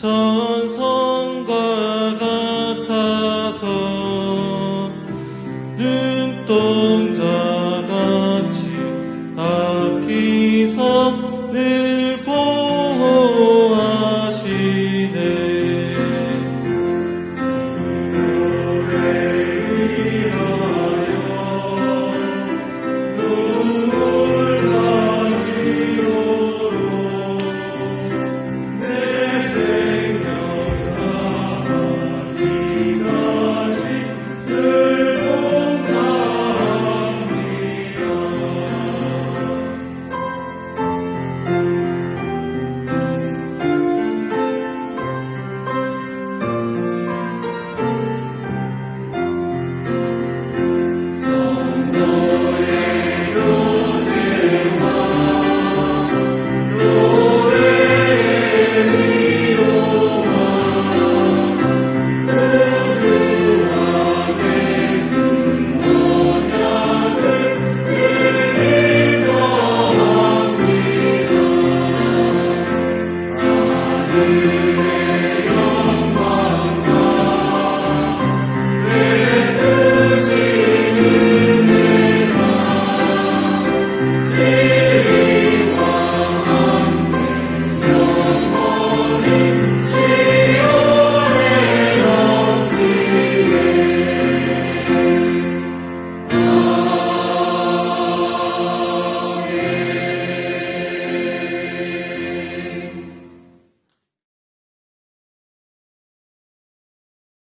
천성과 같아서 눈동자 같이 앞기선을